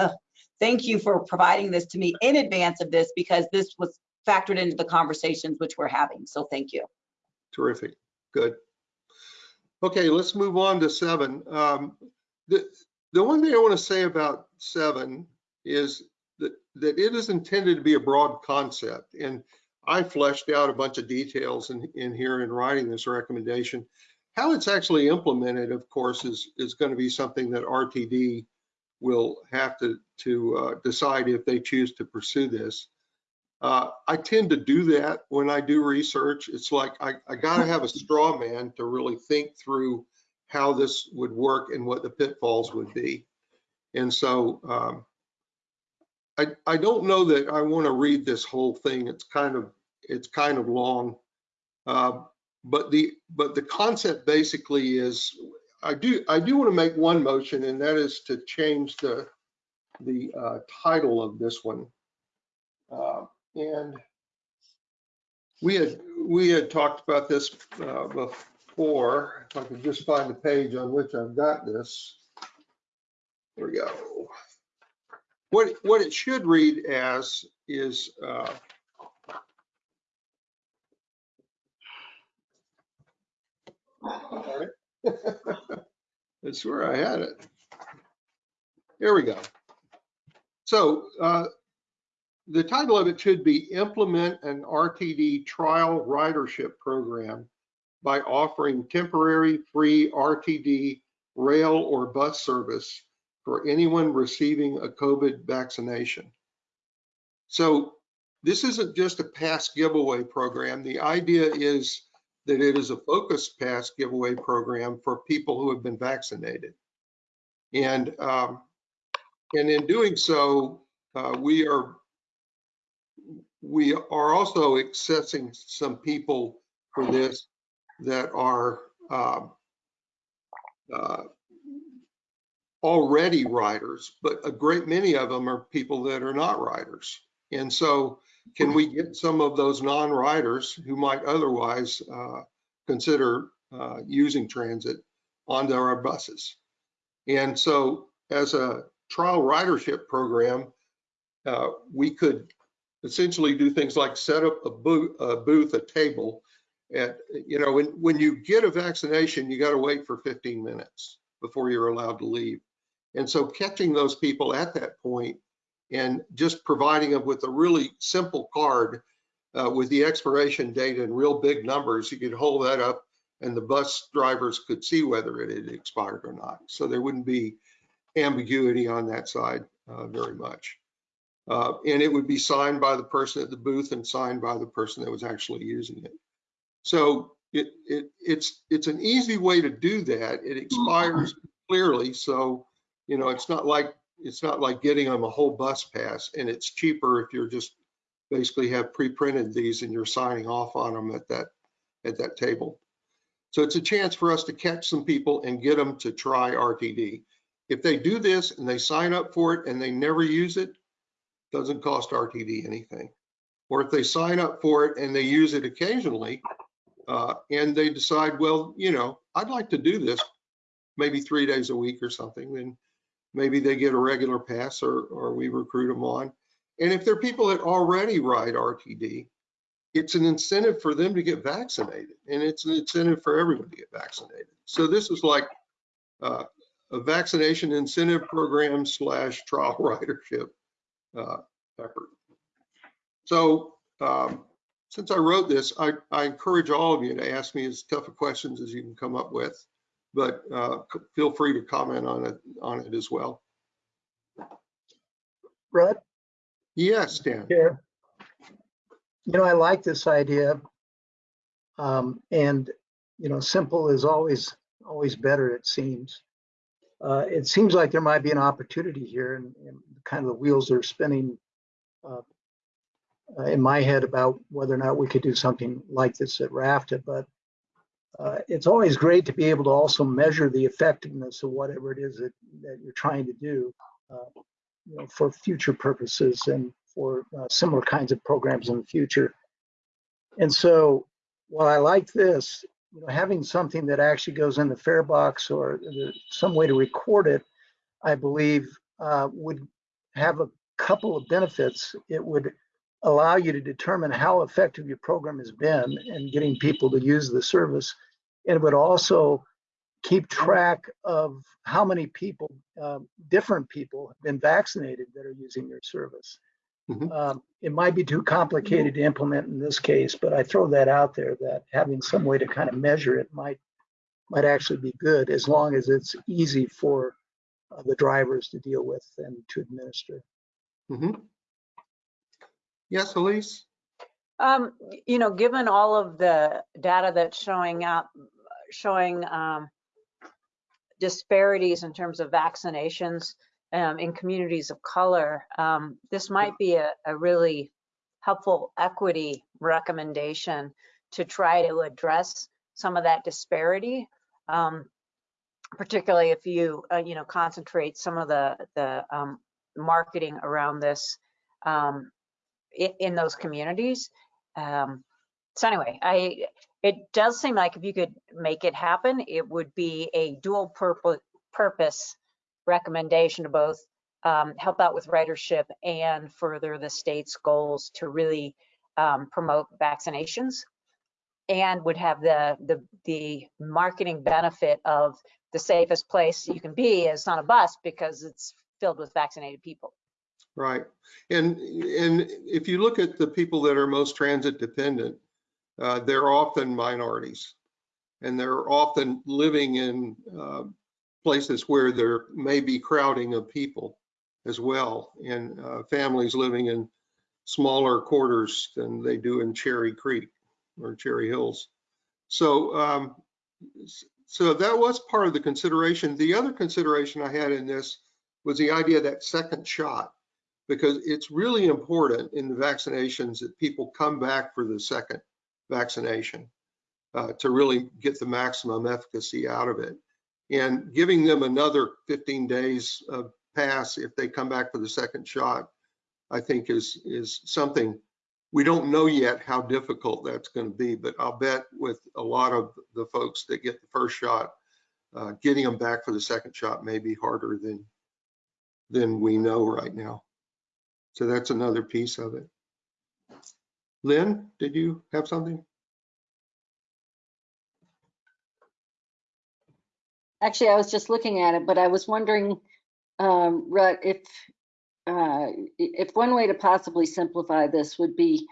Thank you for providing this to me in advance of this because this was factored into the conversations which we're having. So thank you. Terrific, good. Okay, let's move on to seven. Um, The, the one thing I want to say about seven is that, that it is intended to be a broad concept. And I fleshed out a bunch of details in, in here in writing this recommendation. How it's actually implemented, of course, is, is going to be something that RTD will have to, to uh, decide if they choose to pursue this. Uh, I tend to do that when I do research. It's like I, I got to have a straw man to really think through how this would work and what the pitfalls would be. And so um, I, I don't know that I want to read this whole thing. It's kind of it's kind of long, uh, but the but the concept basically is I do I do want to make one motion, and that is to change the the uh, title of this one. Uh, and we had, we had talked about this uh, before. If I could just find the page on which I've got this. There we go. What, what it should read as is, uh. That's where I had it. Here we go. So uh, the title of it should be Implement an RTD Trial Ridership Program by offering temporary free RTD rail or bus service for anyone receiving a COVID vaccination. So this isn't just a pass giveaway program. The idea is that it is a focused pass giveaway program for people who have been vaccinated. And, um, and in doing so, uh, we are we are also accessing some people for this that are um, uh, already riders, but a great many of them are people that are not riders. And so can we get some of those non-riders who might otherwise uh, consider uh, using transit onto our buses? And so as a trial ridership program, uh, we could essentially do things like set up a booth, a, booth, a table. At, you know, when, when you get a vaccination, you got to wait for 15 minutes before you're allowed to leave. And so catching those people at that point and just providing them with a really simple card uh, with the expiration date and real big numbers, you could hold that up and the bus drivers could see whether it had expired or not. So there wouldn't be ambiguity on that side uh, very much. Uh, and it would be signed by the person at the booth and signed by the person that was actually using it. So it, it it's it's an easy way to do that. It expires clearly, so you know it's not like it's not like getting them a whole bus pass, and it's cheaper if you're just basically have pre-printed these and you're signing off on them at that at that table. So it's a chance for us to catch some people and get them to try RTD. If they do this and they sign up for it and they never use it, doesn't cost RTD anything. Or if they sign up for it and they use it occasionally, uh, and they decide, well, you know, I'd like to do this maybe three days a week or something, then maybe they get a regular pass or, or we recruit them on. And if they're people that already ride RTD, it's an incentive for them to get vaccinated and it's an incentive for everyone to get vaccinated. So this is like uh, a vaccination incentive program slash trial ridership uh, effort. So um, since I wrote this, I, I encourage all of you to ask me as tough of questions as you can come up with, but uh, feel free to comment on it, on it as well. Rutt, Yes, Dan. Chair. You know, I like this idea. Um, and, you know, simple is always, always better, it seems. Uh, it seems like there might be an opportunity here and, and kind of the wheels are spinning uh, uh, in my head about whether or not we could do something like this at RFTA, but uh, it's always great to be able to also measure the effectiveness of whatever it is that, that you're trying to do. Uh, you know, for future purposes and for uh, similar kinds of programs in the future. And so while I like this, you know, having something that actually goes in the fare box or some way to record it, I believe uh, would have a couple of benefits. It would allow you to determine how effective your program has been in getting people to use the service. And it would also keep track of how many people, um, different people have been vaccinated that are using your service. Mhm. Um, It might be too complicated to implement in this case, but I throw that out there that having some way to kind of measure it might, might actually be good as long as it's easy for uh, the drivers to deal with and to administer. Mhm. Yes, Elise? Um, you know, given all of the data that's showing up, showing um, disparities in terms of vaccinations um, in communities of color, um, this might be a, a really helpful equity recommendation to try to address some of that disparity. Um, particularly if you, uh, you know, concentrate some of the, the um, marketing around this um, in, in those communities. Um, so anyway, I, it does seem like if you could make it happen, it would be a dual purpose, purpose recommendation to both um, help out with ridership and further the state's goals to really um, promote vaccinations and would have the, the, the marketing benefit of the safest place you can be is on a bus because it's filled with vaccinated people. Right. And, and if you look at the people that are most transit dependent, uh, they're often minorities. And they're often living in uh, places where there may be crowding of people as well. And uh, families living in smaller quarters than they do in Cherry Creek or Cherry Hills. So, um, so that was part of the consideration. The other consideration I had in this was the idea that second shot because it's really important in the vaccinations that people come back for the second vaccination uh, to really get the maximum efficacy out of it. And giving them another 15 days of pass if they come back for the second shot, I think is, is something we don't know yet how difficult that's going to be, but I'll bet with a lot of the folks that get the first shot, uh, getting them back for the second shot may be harder than, than we know right now. So that's another piece of it. Lynn, did you have something? Actually, I was just looking at it, but I was wondering, um, Rutt, if, uh, if one way to possibly simplify this would be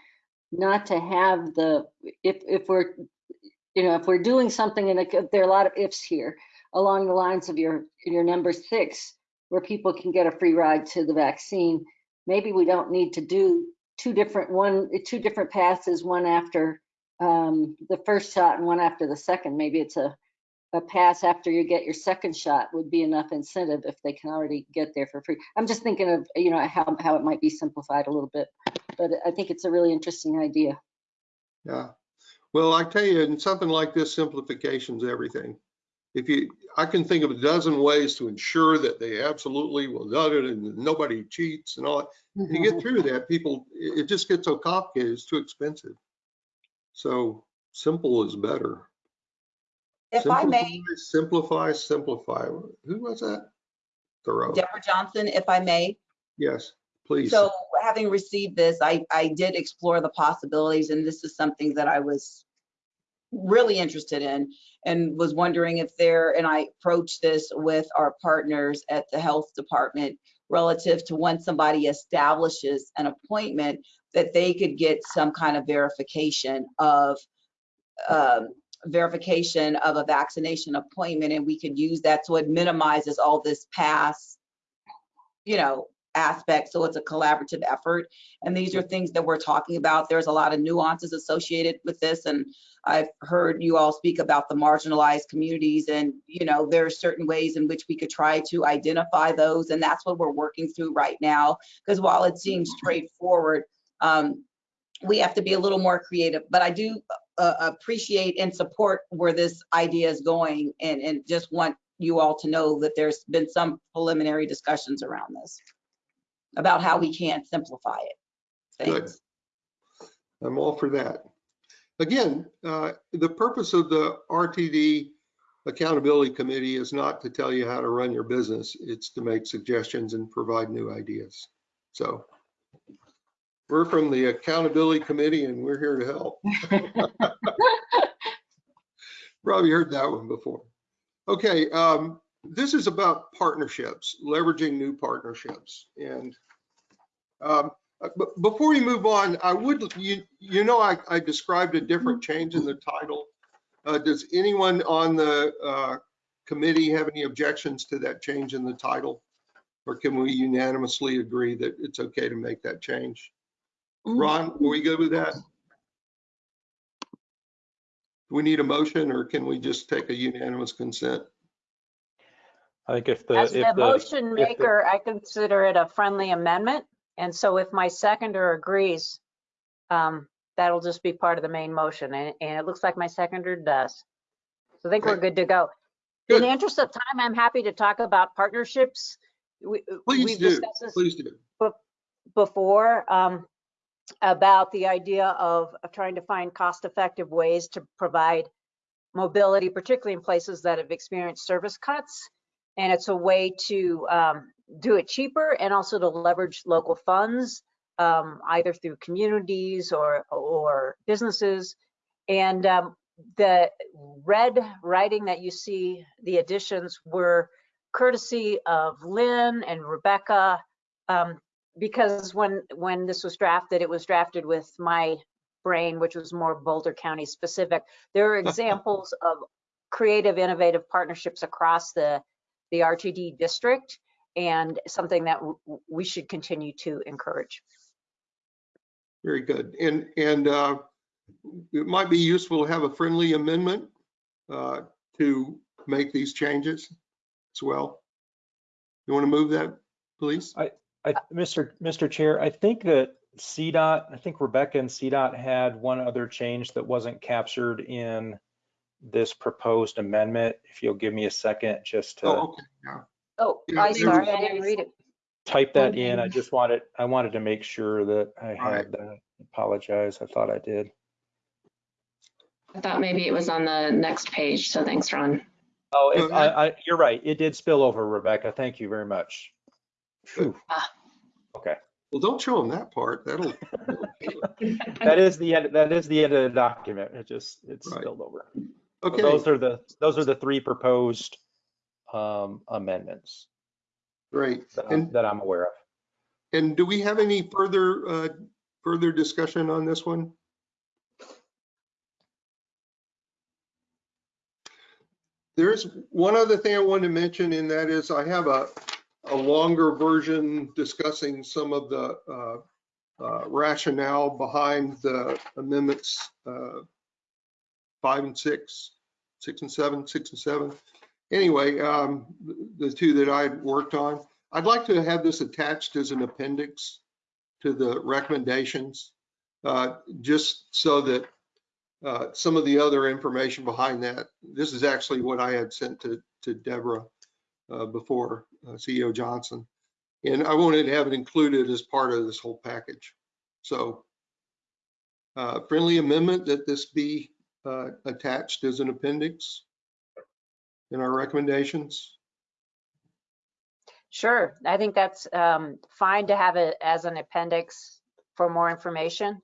not to have the, if, if we're, you know, if we're doing something and there are a lot of ifs here along the lines of your, your number six, where people can get a free ride to the vaccine, maybe we don't need to do two different, one, two different passes, one after um, the first shot and one after the second. Maybe it's a, a pass after you get your second shot would be enough incentive if they can already get there for free. I'm just thinking of, you know, how, how it might be simplified a little bit, but I think it's a really interesting idea. Yeah. Well, I tell you, in something like this, simplification's everything. If you, I can think of a dozen ways to ensure that they absolutely will do it and nobody cheats and all. that. You get through that, people, it just gets so complicated, it's too expensive. So simple is better. If I may, Simplify, simplify. Who was that? Thoreau. Deborah Johnson, if I may, Yes. Please. So having received this, I, I did explore the possibilities and this is something that I was really interested in and was wondering if there, and I approached this with our partners at the health department relative to when somebody establishes an appointment, that they could get some kind of verification of, um, verification of a vaccination appointment and we could use that so it minimizes all this past, you know, aspect. So it's a collaborative effort. And these are things that we're talking about. There's a lot of nuances associated with this. And I've heard you all speak about the marginalized communities and, you know, there are certain ways in which we could try to identify those. And that's what we're working through right now. Because while it seems straightforward, um, we have to be a little more creative. But I do uh, appreciate and support where this idea is going and, and just want you all to know that there's been some preliminary discussions around this about how we can simplify it. Good. Thanks. I'm all for that. Again, uh, the purpose of the RTD Accountability Committee is not to tell you how to run your business. It's to make suggestions and provide new ideas. So we're from the Accountability Committee and we're here to help. Probably heard that one before. Okay, um, this is about partnerships, leveraging new partnerships. And um, uh, but before we move on, I would, you, you know, I, I described a different change in the title. Uh, does anyone on the, uh, committee have any objections to that change in the title? Or can we unanimously agree that it's okay to make that change? Ron, are we good with that? Do we need a motion or can we just take a unanimous consent? I think if the, As if the the, motion if the- maker, I consider it a friendly amendment. And so if my seconder agrees, um, that'll just be part of the main motion. And, and it looks like my seconder does. So I think we're Okay. good to go. In Good. the interest of time, I'm happy to talk about partnerships. We- Please we've do, discussed this please do. before um, about the idea of, of trying to find cost-effective ways to provide mobility, particularly in places that have experienced service cuts. And it's a way to um, do it cheaper and also to leverage local funds, um, either through communities or, or businesses. And um, the red writing that you see, the additions were courtesy of Lynn and Rebecca. Um, because when when this was drafted, it was drafted with my brain, which was more Boulder County specific. There are examples of creative, innovative partnerships across the the RTD district, and something that w- w- we should continue to encourage. Very good. And, and uh, it might be useful to have a friendly amendment uh, to make these changes as well. You want to move that, please? I, Mr. Mr. Chair, I think that CDOT, I think Rebecca and CDOT had one other change that wasn't captured in this proposed amendment. If you'll give me a second just to Oh, okay. yeah. Oh, Yeah, I there sorry, I didn't read it. type that in. I just wanted, I wanted to make sure that I All right. had that. Apologize, I thought I did. I thought maybe it was on the next page, so thanks, Ron. Oh, it- I, I, you're right. It did spill over, Rebecca. Thank you very much. Phew. Ah. Okay, Well, don't show them that part. That'll, that is the end, that is the end of the document. It just, it's Right. spilled over. So okay, Those are the, those are the three proposed um, amendments great. that I'm, And, that I'm aware of. and do we have any further, uh, further discussion on this one? There's one other thing I wanted to mention, and that is I have a, a longer version discussing some of the uh, uh, rationale behind the amendments uh, five and six, six and seven, six and seven. Anyway, um, the two that I worked on, I'd like to have this attached as an appendix to the recommendations, uh, just so that uh, some of the other information behind that, this is actually what I had sent to, to Deborah uh, before CEO Johnson. And I wanted to have it included as part of this whole package. So uh, friendly amendment that this be uh, attached as an appendix in our recommendations. Sure, I think that's um, fine to have it as an appendix for more information.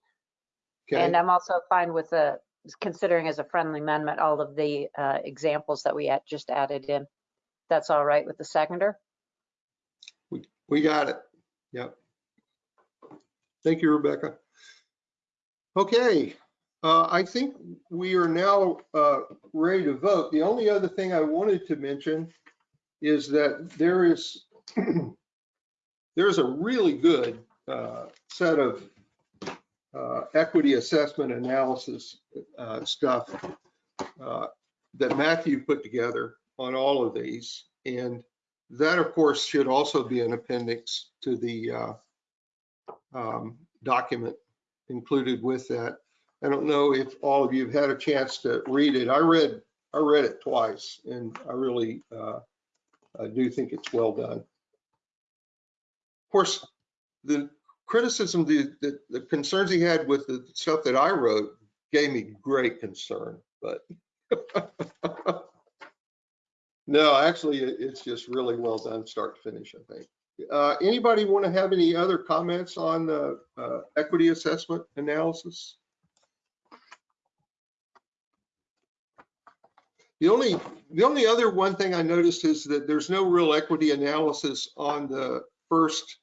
Okay. And I'm also fine with the, considering as a friendly amendment, all of the uh, examples that we had just added in. That's all right with the seconder? We got it. Yep. Thank you, Rebecca. Okay, uh, I think we are now uh, ready to vote. The only other thing I wanted to mention is that there is, there is a really good uh, set of uh, equity assessment analysis uh, stuff uh, that Matthew put together on all of these. And that, of course, should also be an appendix to the uh, um, document included with that. I don't know if all of you have had a chance to read it. I read, I read it twice and I really uh, I do think it's well done. Of course, the criticism, the, the, the concerns he had with the stuff that I wrote gave me great concern, but no, actually, it's just really well done, start to finish, I think. Uh, anybody want to have any other comments on the uh, equity assessment analysis? The only, the only other one thing I noticed is that there's no real equity analysis on the first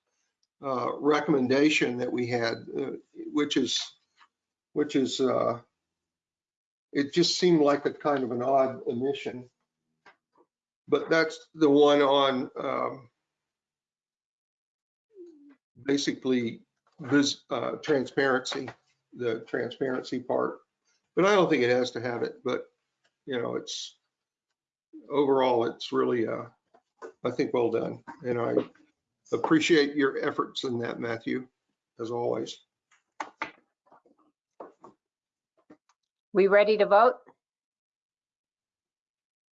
uh, recommendation that we had, uh, which is, which is, uh, it just seemed like a kind of an odd omission. But that's the one on um, basically this uh, transparency, the transparency part. But I don't think it has to have it, but you know, it's overall, it's really, uh, I think, well done. And I appreciate your efforts in that, Matthew, as always. We ready to vote?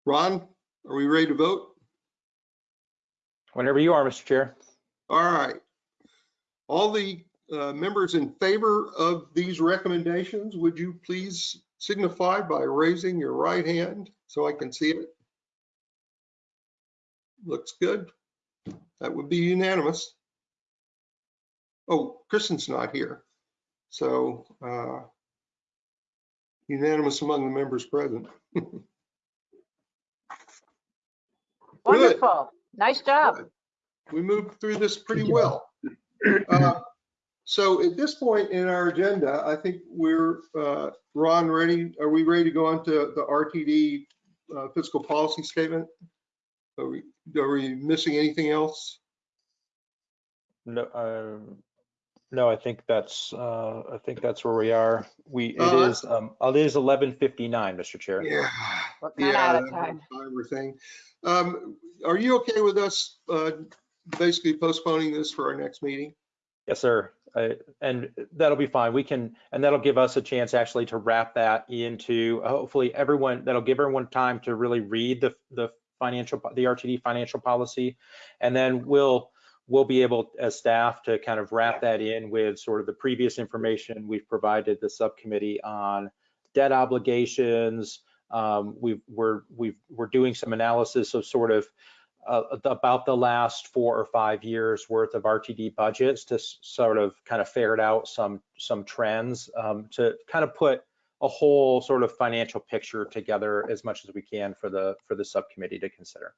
Ron, are we ready to vote? Whenever you are, Mr. Chair. All right. All the uh, members in favor of these recommendations, would you please signify by raising your right hand so I can see it? Looks good. That would be unanimous. Oh, Kristen's not here. So uh, unanimous among the members present. Wonderful, nice job. we moved through this pretty well. Uh, So at this point in our agenda, I think we're, uh, Ron, ready, are we ready to go on to the RTD uh, fiscal policy statement? Are we, are we missing anything else? No, um, no, I think that's, uh, I think that's where we are. We, it Uh, is, um, it is 11:59, Mr. Chair. Yeah. We're kind of Yeah, out of that time. timer thing. Um, Are you okay with us uh, basically postponing this for our next meeting? Yes, sir. I- And that'll be fine. We can, and that'll give us a chance actually to wrap that into, hopefully everyone, that'll give everyone time to really read the, the financial, the RTD financial policy. And then we'll, we'll be able as staff to kind of wrap that in with sort of the previous information we've provided the subcommittee on debt obligations. Um, we've, we're, we've, we're doing some analysis of sort of uh, about the last four or five years worth of RTD budgets to sort of kind of ferret out some some trends um, to kind of put a whole sort of financial picture together as much as we can for the for the subcommittee to consider.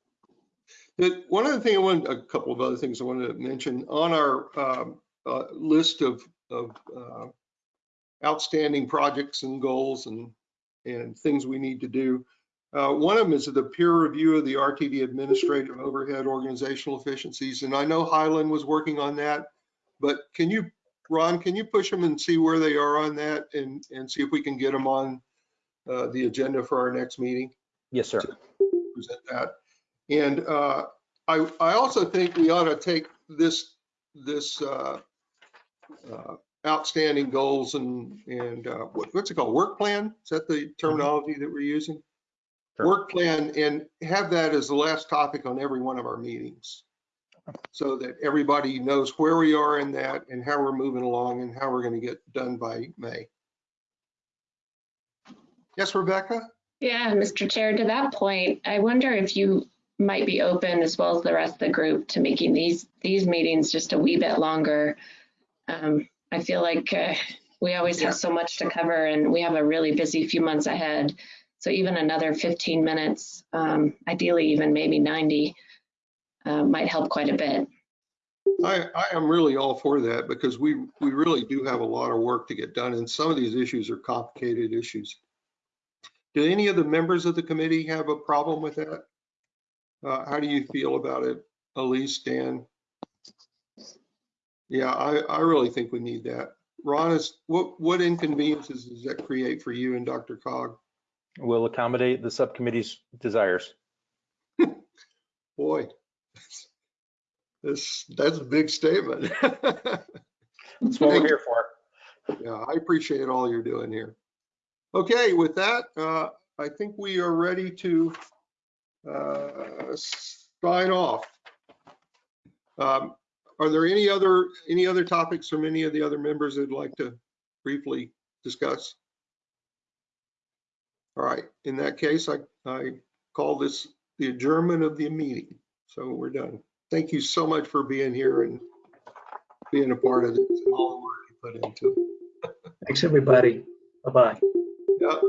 One other thing I wanted, a couple of other things I wanted to mention on our um, uh, list of, of uh, outstanding projects and goals and, and things we need to do. Uh, one of them is the peer review of the RTD administrative overhead organizational efficiencies. And I know Highland was working on that, but can you, Ron, can you push them and see where they are on that and, and see if we can get them on uh, the agenda for our next meeting? Yes, sir. present that. And uh, I, I also think we ought to take this, this uh, uh, outstanding goals and, and uh, what- what's it called, work plan? Is that the terminology that we're using? Sure. Work plan and have that as the last topic on every one of our meetings. So that everybody knows where we are in that and how we're moving along and how we're going to get done by May. Yes, Rebecca? Yeah, Mr. Chair, to that point, I wonder if you might be open as well as the rest of the group to making these, these meetings just a wee bit longer. Um, I feel like uh, we always have so much to cover and we have a really busy few months ahead. So even another 15 minutes, um, ideally even maybe 90, uh, might help quite a bit. I, I am really all for that because we, we really do have a lot of work to get done and some of these issues are complicated issues. Do any of the members of the committee have a problem with that? Uh, how do you feel about it? Elise, Dan? Yeah, I, I really think we need that. Ron, is, what, what inconveniences does that create for you and Dr. Cog? We'll accommodate the subcommittee's desires. Boy, this, that's a big statement. That's what we're here for. Yeah, I appreciate all you're doing here. Okay, with that, uh, I think we are ready to sign off. Um, Are there any other, any other topics from any of the other members that'd like to briefly discuss? All right, in that case, I, I call this the adjournment of the meeting. So we're done. Thank you so much for being here and being a part of this and all the work you put into it. Thanks, everybody. Bye-bye. Yep.